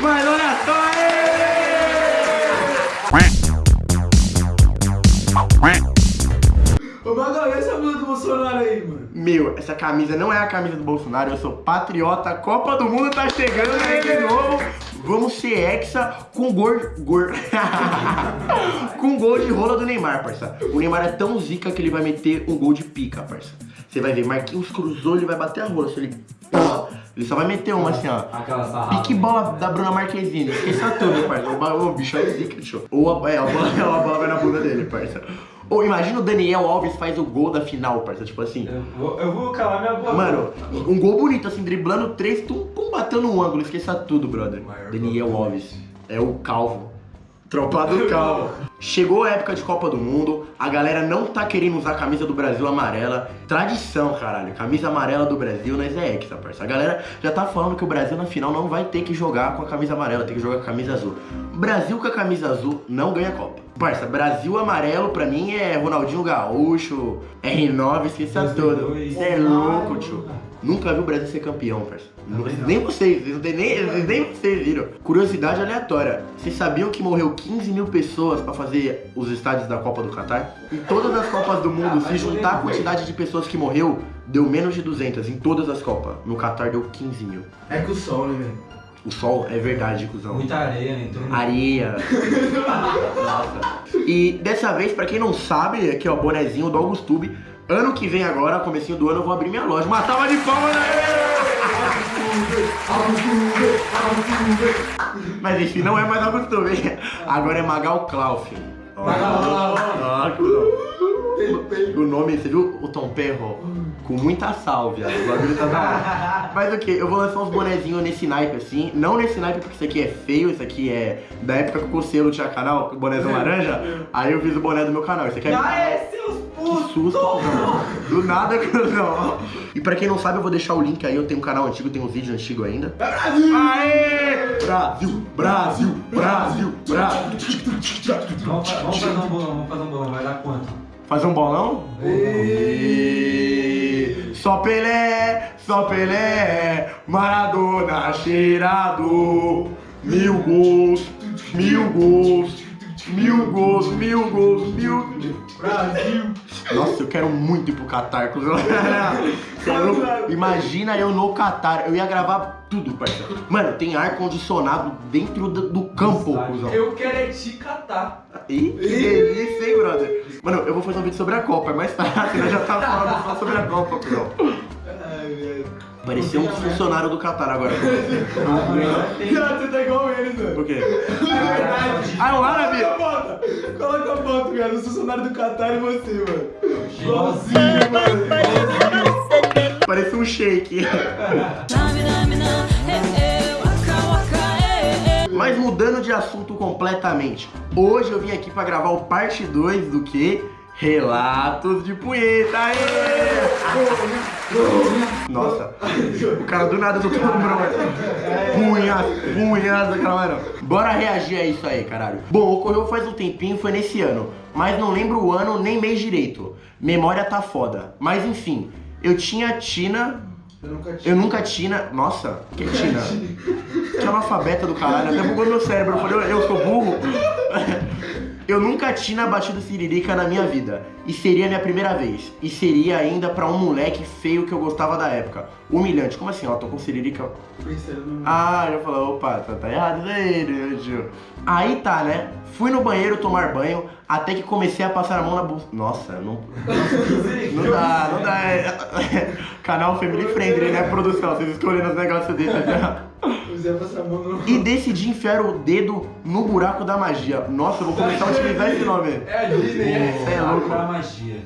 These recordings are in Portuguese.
Mas olha só, Ô, Magal, e essa blusa do Bolsonaro aí, mano? Meu, essa camisa não é a camisa do Bolsonaro, eu sou patriota, a Copa do Mundo tá chegando aí de novo. Vamos ser hexa com gol. gol... com gol de rola do Neymar, parça. O Neymar é tão zica que ele vai meter um gol de pica, parça. Você vai ver, Marquinhos cruzou, ele vai bater a rola. Se ele. Ele só vai meter uma assim, ó. Aquela sarrada. Pique bola da Bruna Marquezine. Esqueça tudo, parça. O, ba- o bicho é zica, show. Ou a, é, a, bola, a bola vai na bunda dele, parça. Ou imagina o Daniel Alves faz o gol da final, parça. Tipo assim. Eu vou, eu vou calar minha boca. Mano, um gol bonito, assim, driblando três, tum, pum, bateu no ângulo, esqueça tudo, brother. Daniel. Alves. É o calvo. Tropa do calvo. Chegou a época de Copa do Mundo, a galera não tá querendo usar a camisa do Brasil amarela. Tradição, caralho. Camisa amarela do Brasil, nós é hexa, parça. A galera já tá falando que o Brasil na final não vai ter que jogar com a camisa amarela, tem que jogar com a camisa azul. Brasil com a camisa azul não ganha Copa. Parça, Brasil amarelo pra mim é Ronaldinho Gaúcho, R9, esqueça 2002. tudo. Você é louco, tio. Nunca vi o Brasil ser campeão, não. Nem vocês, nem, nem vocês viram. Curiosidade aleatória. Vocês sabiam que morreu 15 mil pessoas pra fazer os estádios da Copa do Catar? Em todas as Copas do mundo, Ah, se juntar a quantidade de pessoas que morreu, deu menos de 200 em todas as Copas. No Catar deu 15 mil. É com o sol, né, velho? O sol é verdade, cuzão. Muita areia, né? Então... Areia. Nossa. E dessa vez, pra quem não sabe, aqui ó, bonezinho do Augustube. Ano que vem agora, comecinho do ano, eu vou abrir minha loja. Uma salva de palmas, né? Mas enfim, não é mais Augustube. Agora é Magal Klauf. Magal. O nome, você viu o Tom Perro? Com muita sálvia. O bagulho tá. Mas o que? Eu vou lançar uns bonezinhos nesse naipe assim. Não nesse naipe porque isso aqui é feio, isso aqui é da época que o Conselho tinha canal, o bonézão laranja. Aí eu fiz o boné do meu canal. Isso aqui é. Ah, é, seus Que susto. Do nada, cuzão. E pra quem não sabe, eu vou deixar o link aí. Eu tenho um canal antigo, tenho uns vídeos antigos ainda. Aê! Brasil, Brasil, Brasil, Brasil. Vamos, fa- vamos fazer um bolão, vamos fazer um bolão. Vai dar quanto? Fazer um bolão? E... Só Pelé, só Pelé, Maradona cheirado, mil gols, mil gols, mil gols, mil gols, mil. Brasil! Nossa, eu quero muito ir pro é louco? Imagina eu no Catar, eu ia gravar tudo, parceiro. Mano, tem ar-condicionado dentro do, do campo, cuzão. Eu quero é te catar. Ih, que delícia, hein, brother? Mano, eu vou fazer um vídeo sobre a Copa, é mais né? Já tá falando só sobre a Copa, cuzão. Ai, velho. Parecia um funcionário do Catar agora. Cara, você tá igual eles, velho. Por quê? É verdade. Ah, é um árabe? Coloca a foto. Coloca a foto, cara. O funcionário do Qatar e você, mano. Igualzinho. Mano. Parecia um shake. Mas mudando de assunto completamente, hoje eu vim aqui pra gravar o parte 2 do que? Relatos de punheta! Aê! Nossa, o cara do nada do tudo, Punhas, punhas, aquela mano. Bora reagir a isso aí, caralho. Bom, ocorreu faz um tempinho, foi nesse ano. Mas não lembro o ano nem mês direito. Memória tá foda. Mas enfim, eu tinha Tina. Eu nunca Eu nunca Tina. Nossa, que Tina? Que analfabeta do caralho, até bugou meu cérebro. Eu falei, eu sou burro. Eu nunca tinha batido siririca na minha vida. E seria a minha primeira vez. E seria ainda pra um moleque feio que eu gostava da época. Humilhante. Como assim, ó? Tô com siririca. Ah, eu falei, opa, tá, tá errado isso aí, né, tio? Aí tá, né? Fui no banheiro tomar banho, até que comecei a passar a mão na bolsa. Nossa, não. Não dá, não dá. É... Canal Family Friendly, né, produção? Vocês escolhendo os negócios desses. né? E decidi enfiar o dedo no buraco da magia. Nossa, eu vou começar a utilizar esse nome. É a Disney, é? Cê é louco. Magia.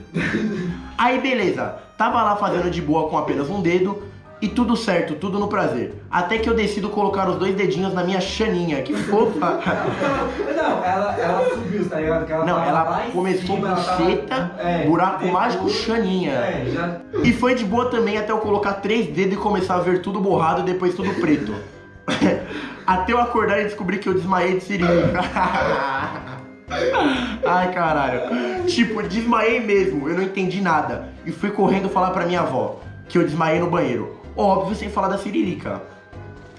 Aí beleza, tava lá fazendo de boa com apenas um dedo e tudo certo, tudo no prazer. Até que eu decido colocar os dois dedinhos na minha chaninha, que fofa. Não, ela, ela subiu, tá ligado? Ela Não, ela começou tava- buceta, É, buraco depois- mágico, chaninha. É, já... E foi de boa também até eu colocar três dedos e começar a ver tudo borrado e depois tudo preto. até eu acordar e descobrir que eu desmaiei de seringa. Ai, caralho. Tipo, desmaiei mesmo, eu não entendi nada. E fui correndo falar pra minha avó que eu desmaiei no banheiro. Óbvio, sem falar da siririca.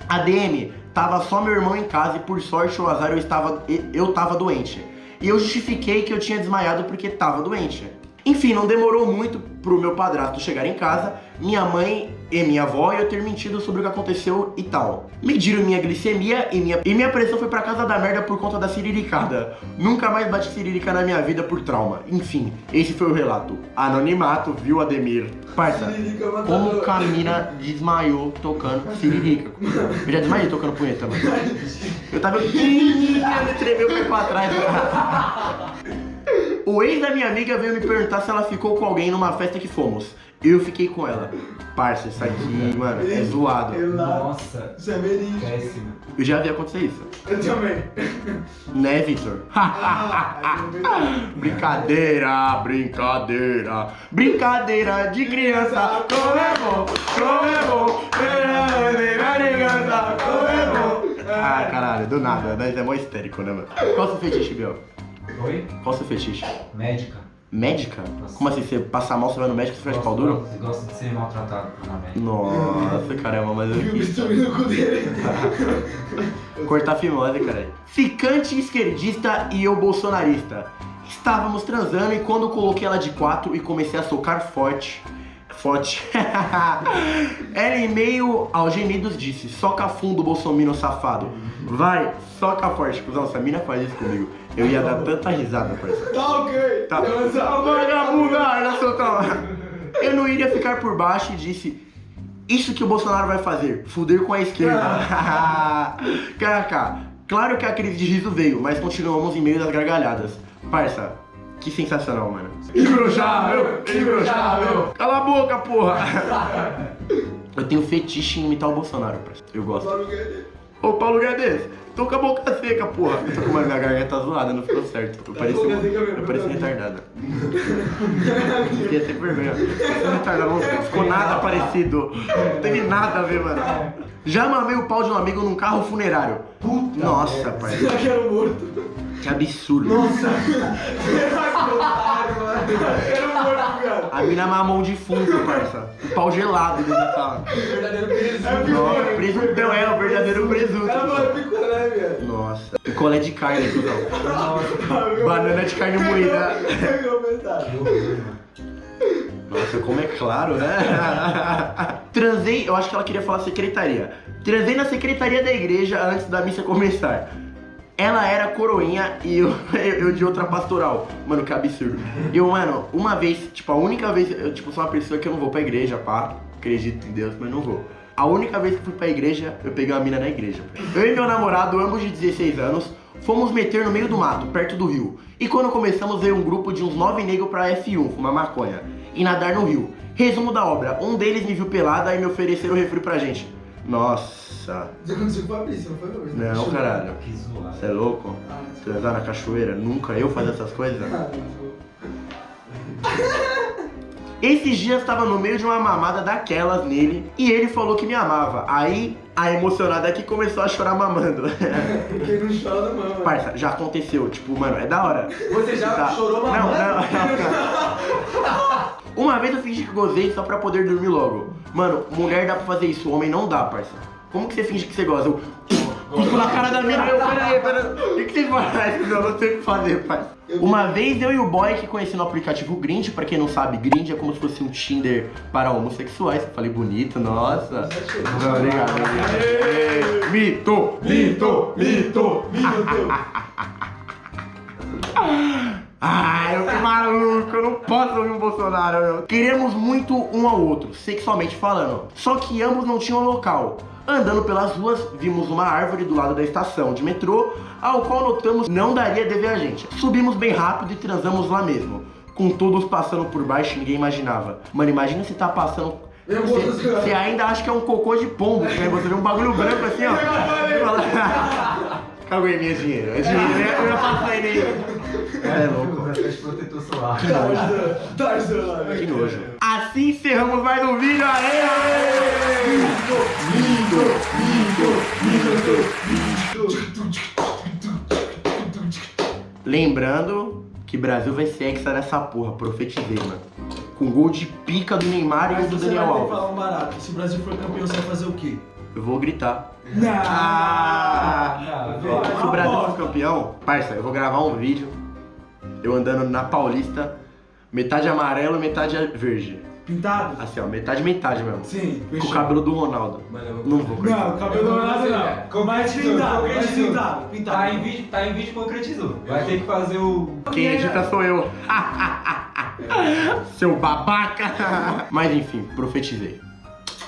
A DM tava só meu irmão em casa e por sorte ou azar eu estava eu tava doente. E eu justifiquei que eu tinha desmaiado porque tava doente. Enfim, não demorou muito pro meu padrasto chegar em casa, minha mãe e minha avó e eu ter mentido sobre o que aconteceu e tal. Mediram minha glicemia e minha, e minha pressão foi pra casa da merda por conta da ciriricada. Nunca mais bati ciririca na minha vida por trauma. Enfim, esse foi o relato. Anonimato, viu, Ademir? Parça, como que a mina desmaiou tocando ciririca? Eu já desmaiei tocando punheta, mano. Eu tava pequenininha, tremeu o pé pra trás. O ex da minha amiga veio me perguntar se ela ficou com alguém numa festa que fomos. Eu fiquei com ela. Parça, isso aqui, mano, é zoado. Nossa, Isso é verídico. péssimo. Eu já vi acontecer isso. Eu também. Né, Vitor? Ah, é. Brincadeira, brincadeira, brincadeira de criança, como é bom, como é bom, brincadeira de criança, como é bom. Ah, caralho, do nada, nós é mó histérico, né, mano? Qual o seu fetiche, Biel? Oi? Qual o seu fetiche? Médica. Médica? Como assim, você passar mal, você vai no médico e você faz de pau duro? Gosto de ser maltratado uma médica. Nossa, caramba, mas o eu bisturi no cu dele. Cortar fimose, cara. Ficante esquerdista e eu bolsonarista. Estávamos transando e quando coloquei ela de quatro e comecei a socar forte. Forte. ela em meio aos gemidos disse: Soca fundo, bolsominion safado. Vai, soca forte. Cusão, essa mina faz isso comigo. Eu ia dar tanta risada, parceiro. Tá ok. Tá. Ah, Vagabunda, olha só, tá. Eu não iria ficar por baixo e disse. Isso que o Bolsonaro vai fazer, fuder com a esquerda. KK, claro que a crise de riso veio, mas continuamos em meio das gargalhadas. Parça, que sensacional, mano. Imbrochável, imbrochável. Cala a boca, porra. Eu tenho fetiche em imitar o Bolsonaro, parça. Eu gosto. Paulo Guedes. Ô, Paulo Guedes, tô com a boca seca, porra. Eu tô com uma minha garganta zoada, não ficou certo. Eu pareci, mesmo, eu pareci retardada. Fiquei até com vergonha. Retardado não ficou nada parecido. Não teve nada a ver, mano. Já mamei o pau de um amigo num carro funerário. Puta Nossa, pai. Será que era um morto? Que absurdo. Cara. A mina mamou um defunto, parça. O pau gelado dentro do carro. Verdadeiro presunto. É. Nossa, presuntão é o verdadeiro presunto. Era uma picolé, velho. Nossa. Picolé de carne, cuzão. Nossa, Banana de carne moída. Nossa, como é claro, né? Transei, eu acho que ela queria falar secretaria. Transei na secretaria da igreja antes da missa começar. Ela era coroinha e eu, eu de outra pastoral. Mano, que absurdo. Eu, mano, uma vez, tipo, a única vez, eu tipo, sou uma pessoa que eu não vou pra igreja, pá. Acredito em Deus, mas não vou. A única vez que fui pra igreja, eu peguei uma mina na igreja. Eu e meu namorado, ambos de 16 anos, fomos meter no meio do mato, perto do rio. E quando começamos, veio um grupo de uns nove negros pra F1, fumar maconha, e nadar no rio. Resumo da obra, um deles me viu pelada e me ofereceram refri pra gente. Nossa, aconteceu com o Fabrício, não foi, Fabrício? não, caralho. Que zoado. Você é louco? Ah, Transar na cachoeira? Nunca eu fazer essas coisas? Ah, não. Esses dias tava no meio de uma mamada daquelas nele e ele falou que me amava. Aí a emocionada aqui começou a chorar mamando. Quem não chora, não, mano. Parça, já aconteceu, tipo, mano, é da hora. Você já Tá. chorou Não, mamando? não, não. Uma vez eu fingi que gozei só pra poder dormir logo. Mano, mulher dá pra fazer isso, homem não dá, parça. Como que você finge que você goza? Eu, Fico na cara da mina, eu, peraí, peraí. O que, que você faz? Eu não sei o que fazer, pai. Uma vez eu e o boy que conheci no aplicativo Grind, pra quem não sabe, Grind é como se fosse um Tinder para homossexuais. Eu falei bonito, nossa. Não, obrigado. obrigado. Mito, mito, mito. Ai, eu que maluco, eu não posso ouvir o Bolsonaro, meu. Queremos muito um ao outro, sexualmente falando. Só que ambos não tinham local. Andando pelas ruas, vimos uma árvore do lado da estação de metrô, ao qual notamos não daria de ver a gente. Subimos bem rápido e transamos lá mesmo. Com todos passando por baixo, ninguém imaginava. Mano, imagina você tá passando. Você ainda acha que é um cocô de pombo, né? Você vê um bagulho branco assim, ó. Caguei minha dinheiro. É dinheiro, eu ia- eu passar ele aí. É louco. De protetor solar. Que nojo. Tarzan, lá, velho. Que nojo. Assim encerramos mais um vídeo. Aê, aê! Lindo, Lembrando que Brasil vai ser hexa nessa porra, profetizei, mano. Com gol de pica do Neymar e do Daniel Alves. falar um barato. Se o Brasil for campeão, você vai fazer o quê? Eu vou gritar. Ah! Ah, velho. Se o Brasil for campeão, parça, eu vou gravar um vídeo eu andando na Paulista, metade amarelo, metade verde. Pintado? Assim, ó, metade metade mesmo. Sim, Com o cabelo do Ronaldo. Mano, eu vou- Não vou. Não, cabelo Eu vou dourado fazer, não. Mais Concretizou, pintado, mais concretizou. pintado, pintado. Tá em vídeo, tá em vídeo concretizou. Vai ter que fazer o. Quem edita sou eu. Seu babaca. Mas enfim, profetizei.